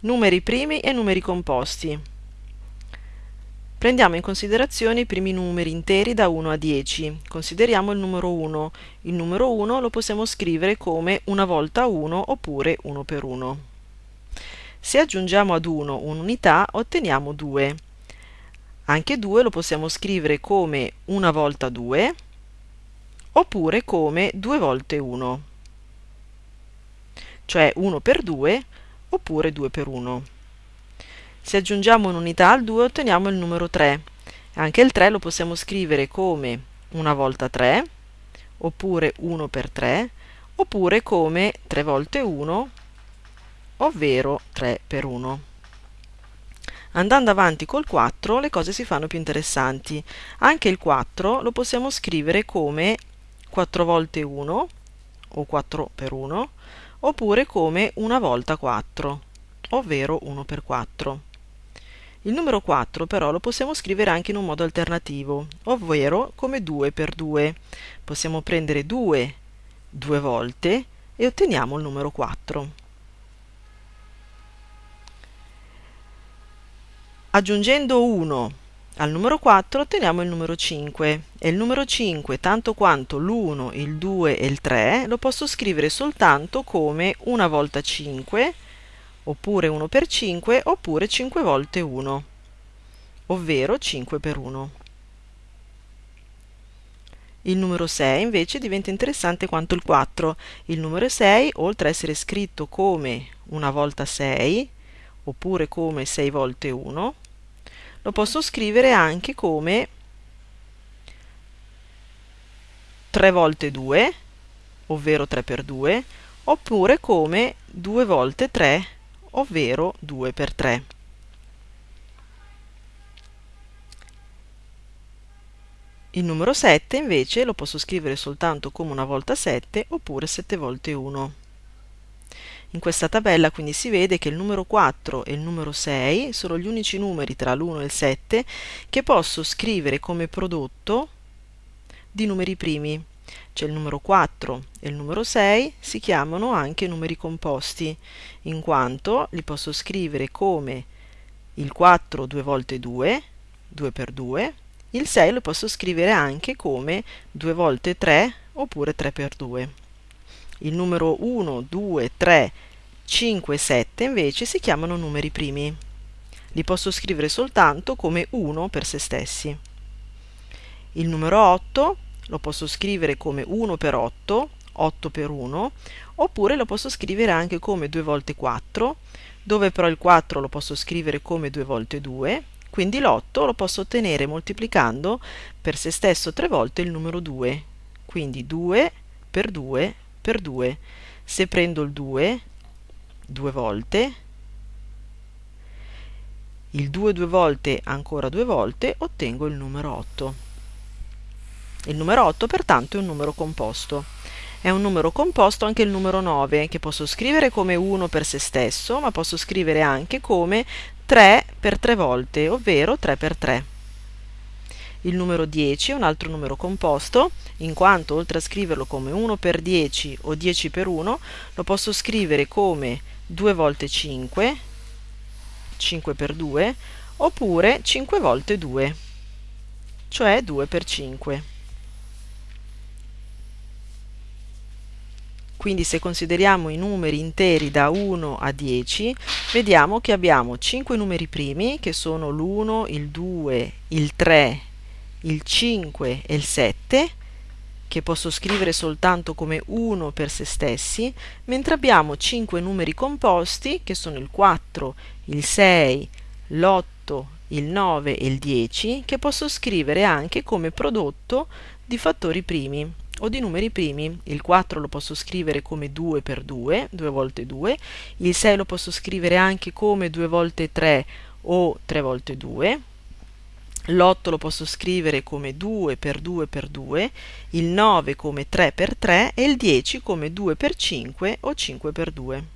Numeri primi e numeri composti. Prendiamo in considerazione i primi numeri interi da 1 a 10. Consideriamo il numero 1. Il numero 1 lo possiamo scrivere come una volta 1 oppure 1 per 1. Se aggiungiamo ad 1 un'unità otteniamo 2. Anche 2 lo possiamo scrivere come una volta 2 oppure come 2 volte 1, cioè 1 per 2 oppure 2 per 1. Se aggiungiamo un'unità al 2 otteniamo il numero 3. Anche il 3 lo possiamo scrivere come una volta 3, oppure 1 per 3, oppure come 3 volte 1, ovvero 3 per 1. Andando avanti col 4 le cose si fanno più interessanti. Anche il 4 lo possiamo scrivere come 4 volte 1 o 4 per 1 oppure come una volta 4, ovvero 1 per 4. Il numero 4 però lo possiamo scrivere anche in un modo alternativo, ovvero come 2 per 2. Possiamo prendere 2 due volte e otteniamo il numero 4. Aggiungendo 1 al numero 4 otteniamo il numero 5 e il numero 5, tanto quanto l'1, il 2 e il 3, lo posso scrivere soltanto come una volta 5, oppure 1 per 5, oppure 5 volte 1, ovvero 5 per 1. Il numero 6 invece diventa interessante quanto il 4. Il numero 6, oltre a essere scritto come una volta 6, oppure come 6 volte 1, lo posso scrivere anche come 3 volte 2, ovvero 3 per 2, oppure come 2 volte 3, ovvero 2 per 3. Il numero 7 invece lo posso scrivere soltanto come una volta 7 oppure 7 volte 1. In questa tabella quindi si vede che il numero 4 e il numero 6 sono gli unici numeri tra l'1 e il 7 che posso scrivere come prodotto di numeri primi. Cioè il numero 4 e il numero 6 si chiamano anche numeri composti, in quanto li posso scrivere come il 4 2 volte 2, 2 per 2, il 6 lo posso scrivere anche come 2 volte 3 oppure 3 per 2. Il numero 1, 2, 3, 5 e 7 invece si chiamano numeri primi. Li posso scrivere soltanto come 1 per se stessi. Il numero 8 lo posso scrivere come 1 per 8, 8 per 1, oppure lo posso scrivere anche come 2 volte 4, dove però il 4 lo posso scrivere come 2 volte 2, quindi l'8 lo posso ottenere moltiplicando per se stesso 3 volte il numero 2, quindi 2 per 2 per 2. Se prendo il 2 due volte, il 2 due volte ancora due volte, ottengo il numero 8. Il numero 8 pertanto è un numero composto. È un numero composto anche il numero 9, che posso scrivere come 1 per se stesso, ma posso scrivere anche come 3 per 3 volte, ovvero 3 per 3. Il numero 10 è un altro numero composto, in quanto oltre a scriverlo come 1 per 10 o 10 per 1, lo posso scrivere come 2 volte 5, 5 per 2, oppure 5 volte 2, cioè 2 per 5. Quindi se consideriamo i numeri interi da 1 a 10, vediamo che abbiamo 5 numeri primi, che sono l'1, il 2, il 3, il 5 e il 7 che posso scrivere soltanto come 1 per se stessi, mentre abbiamo 5 numeri composti che sono il 4, il 6, l'8, il 9 e il 10 che posso scrivere anche come prodotto di fattori primi o di numeri primi. Il 4 lo posso scrivere come 2 per 2, 2 volte 2, il 6 lo posso scrivere anche come 2 volte 3 o 3 volte 2, l'8 lo posso scrivere come 2 per 2 per 2, il 9 come 3 per 3 e il 10 come 2 per 5 o 5 per 2.